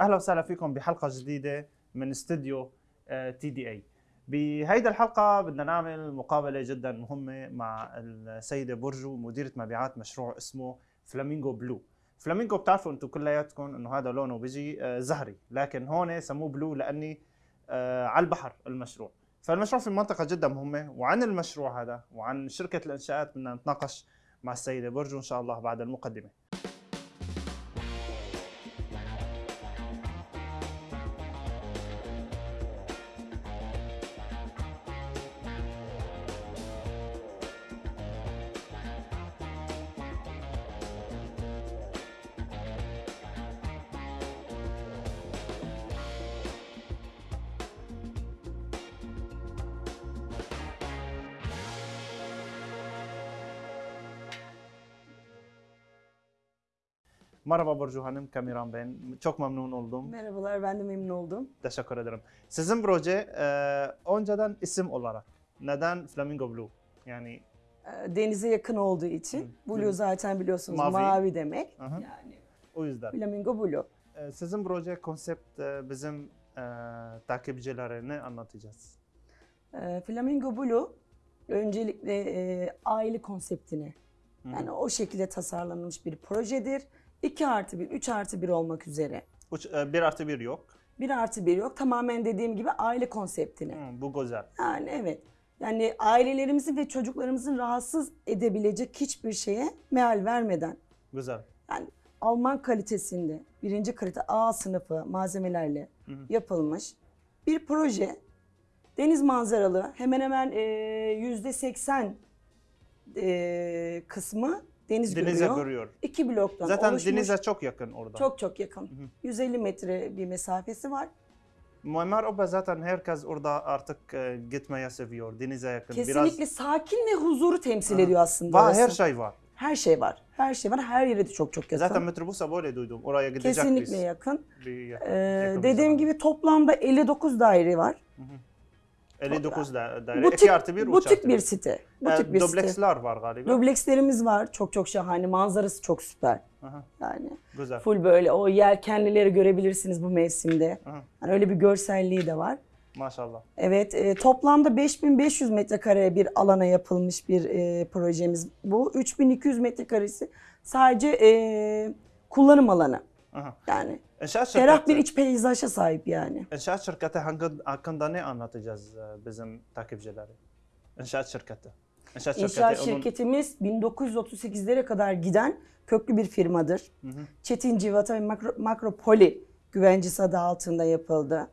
أهلا وسهلا فيكم بحلقة جديدة من استوديو تي دي اي بهيدا الحلقة بدنا نعمل مقابلة جدا مهمة مع السيدة برجو مديرة مبيعات مشروع اسمه فلامينغو بلو فلامينغو بتعرفوا أنتم كلياتكم انه هذا لونه بيجي آه، زهري لكن هون سموه بلو لأني آه، على البحر المشروع. فالمشروع في منطقه جدا مهمة وعن المشروع هذا وعن شركة الإنشاءات بدنا نتناقش مع السيدة برجو إن شاء الله بعد المقدمة. Merhaba Burcu Hanım, Kamiran ben. Çok memnun oldum. Merhabalar, ben de memnun oldum. Teşekkür ederim. Sizin proje e, önceden isim olarak neden Flamingo Blue? Yani Ee, Denize yakın olduğu için, Hı. Blue zaten biliyorsunuz Mavi. mavi, demek. Hı hı. Yani o yüzden. Flamingo Blue. E, sizin proje konsept e, bizim e, takipçilere ne anlatacağız? Ee, Flamingo Blue öncelikle e, aile konseptine, Hı. yani o şekilde tasarlanmış bir projedir. 2 artı 1, 3 artı 1 olmak üzere. Uç, e, bir artı bir yok. 1 artı 1 yok. Tamamen dediğim gibi aile konseptine. Hı, bu güzel. Yani evet. Yani ailelerimizin ve çocuklarımızın rahatsız edebilecek hiçbir şeye meal vermeden Güzel. yani Alman kalitesinde birinci kalite A sınıfı malzemelerle Hı hı. yapılmış bir proje. Deniz manzaralı hemen hemen e, yüzde seksen e, kısmı deniz Denize görüyor. görüyor. İki bloktan Zaten oluşmuş. denize çok yakın orada. çok çok yakın. hı. 150 metre bir mesafesi var. Muammer Oba zaten herkes orada artık e, gitmeye seviyor. Denize yakın. Kesinlikle sakin ve huzuru temsil Aha. ediyor aslında Var, orası. her şey var. Her şey var. Her şey var. Her yere de çok çok yakın. Zaten metrobusa böyle duydum. Oraya gidecek Kesinlikle biz. yakın. Bir yakın, Ee, yakın dediğim gibi toplamda 59 daire var. 59 da, daire. Butik, 2 artı 1 butik bir site. Butik Ee, bir site. Dubleksler var galiba. Dublekslerimiz var. Çok çok şahane. Manzarası çok süper. Aha, Yani güzel. full böyle o yelkenlileri görebilirsiniz bu mevsimde. Aha, Yani öyle bir görselliği de var. maşallah. Evet, e, toplamda 5500 metrekare bir alana yapılmış bir e, projemiz bu. 3200 metrekaresi sadece e, kullanım alanı. Aha. Yani İnşaat ferah bir iç peyzaja sahip yani. inşaat şirketi hangi- hakkında ne anlatacağız e, bizim takipçilere? İnşaat şirketi. İnşaat şirketi. İnşaat onun- şirketimiz 1938'lere kadar giden köklü bir firmadır. Hı hı. Çetin Civata ve Makro, Makropoli güvencesi adı altında yapıldı.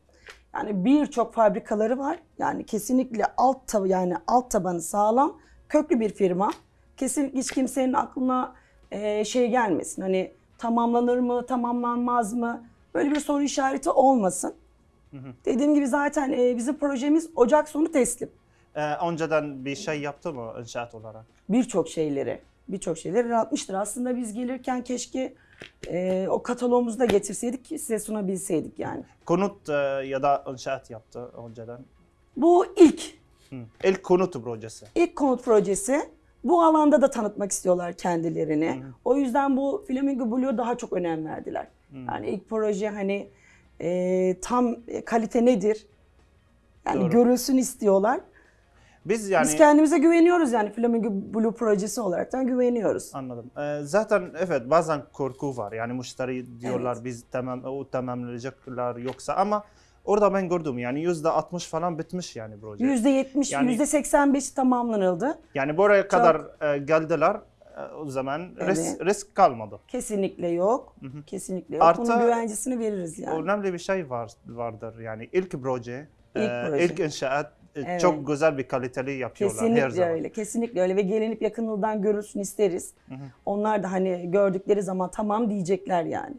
Yani birçok fabrikaları var. Yani kesinlikle alt tab yani alt tabanı sağlam, köklü bir firma. Kesinlikle hiç kimsenin aklına e, şey gelmesin. Hani tamamlanır mı, tamamlanmaz mı? Böyle bir soru işareti olmasın. hı. Dediğim gibi zaten e, bizim projemiz Ocak sonu teslim. Ee, önceden bir şey yaptı mı inşaat olarak? birçok şeyleri, birçok şeyleri yaratmıştır. Aslında biz gelirken keşke e, o kataloğumuzu da getirseydik ki size sunabilseydik yani. Konut e, ya da inşaat yaptı önceden. Bu ilk, Hı. İlk konut projesi. ilk konut projesi. Bu alanda da tanıtmak istiyorlar kendilerini. Hı. O yüzden bu Flamingo Blue'ya daha çok önem verdiler. Yani ilk proje hani e, tam kalite nedir? Yani Doğru. görülsün istiyorlar. Biz yani Biz kendimize güveniyoruz yani Flamingo Blue projesi olaraktan güveniyoruz. Anladım. Ee, zaten evet bazen korku var. Yani müşteri diyorlar Evet. biz tamam o tamamlayacaklar yoksa ama orada ben gördüm yani yüzde 60 falan bitmiş yani proje. %70, Yani- %85 tamamlanıldı. Yani buraya kadar e, geldiler e, o zaman risk, Evet. risk kalmadı. Kesinlikle yok. Hı hı. Kesinlikle yok. Artı- Bunun güvencesini veririz yani. Önemli bir şey var vardır yani ilk proje, İlk e, proje. ilk inşaat e, Evet. çok güzel bir kaliteli yapıyorlar her Kesinlikle zaman. öyle. Kesinlikle öyle ve gelinip yakınıldan görülsün isteriz. Hı hı. Onlar da hani gördükleri zaman tamam diyecekler yani.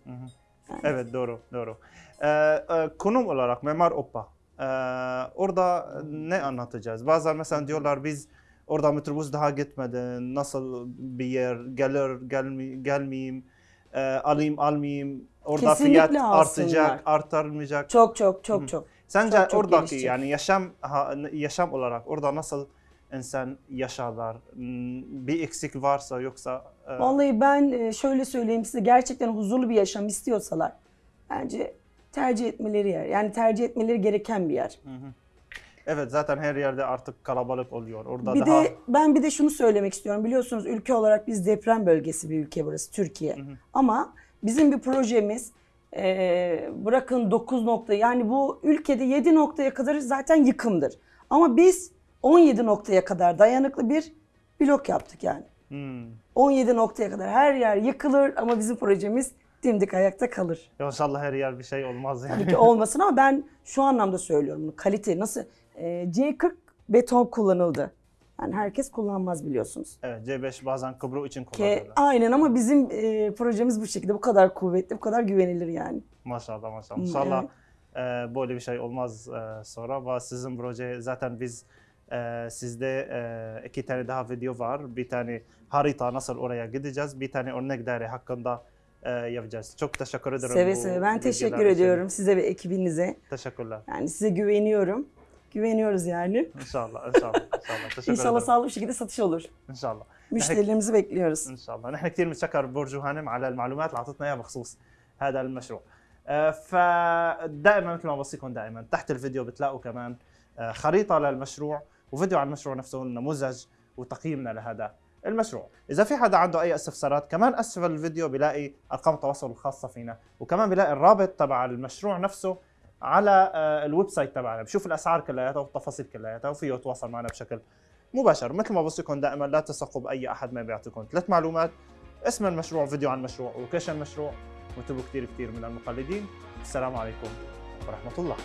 Yani Evet doğru doğru. Ee, e, konum olarak Memar Oppa. Ee, orada ne anlatacağız? Bazen mesela diyorlar biz orada metrobüs daha gitmedi. Nasıl bir yer gelir gelmi, gelmeyeyim, e, alayım almayayım. Orada Kesinlikle fiyat alsınlar. artacak, artmayacak. Çok çok çok çok. Sence çok çok oradaki gelişecek. yani yaşam yaşam olarak orada nasıl insan yaşarlar? Hmm, Bir eksik varsa yoksa e, Vallahi ben e, şöyle söyleyeyim size gerçekten huzurlu bir yaşam istiyorsalar bence tercih etmeleri yer. Yani tercih etmeleri gereken bir yer. Evet zaten her yerde artık kalabalık oluyor. Orada Bir daha de ben bir de şunu söylemek istiyorum. Biliyorsunuz ülke olarak biz deprem bölgesi bir ülke burası Türkiye. Ama bizim bir projemiz eee, bırakın 9 nokta yani bu ülkede 7 noktaya kadar zaten yıkımdır. Ama biz 17 noktaya kadar dayanıklı bir blok yaptık yani. Hmm. 17 noktaya kadar her yer yıkılır ama bizim projemiz dimdik ayakta kalır. İnşallah her yer bir şey olmaz yani. Tabii ki olmasın ama ben şu anlamda söylüyorum bunu. Kalite nasıl? Eee, C40 beton kullanıldı. Yani herkes kullanmaz biliyorsunuz. Evet C5 bazen Kıbru için Ke, kullanıyorlar. aynen ama bizim e, projemiz bu şekilde. Bu kadar kuvvetli, bu kadar güvenilir yani. Maşallah maşallah. İnşallah e, böyle bir şey olmaz e, sonra. Ve sizin proje zaten biz e, sizde e, iki tane daha video var. Bir tane harita nasıl oraya gideceğiz. Bir tane örnek daire hakkında e, yapacağız. Çok teşekkür ederim. Seve seve. Ben teşekkür için. ediyorum size ve ekibinize. Teşekkürler. Yani size güveniyorum. Güveniyoruz yani. İnşallah, inşallah, inşallah. Teşekkür İnşallah sağlıklı bir şekilde satış olur. إن Müşterilerimizi bekliyoruz. ان شاء الله نحن كثير بنتشكر برجو هانم على المعلومات اللي اعطتنا اياها بخصوص هذا المشروع آه، فدائما مثل ما بوصيكم دائما تحت الفيديو بتلاقوا كمان آه، خريطه للمشروع وفيديو عن المشروع نفسه النموذج وتقييمنا لهذا المشروع. إذا في حدا عنده أي استفسارات كمان أسفل الفيديو بلاقي أرقام التواصل الخاصة فينا وكمان بلاقي الرابط تبع المشروع نفسه على آه، الويب سايت تبعنا. بشوف الأسعار كلياتها والتفاصيل كلياتها وفيه يتواصل معنا بشكل مباشر. مثل ما بوصيكم دائما لا تثقوا بأي أحد ما بيعطيكم ثلاث معلومات اسم المشروع فيديو عن المشروع ولوكيشن المشروع وانتبهوا كثير كثير من المقلدين. السلام عليكم ورحمة الله.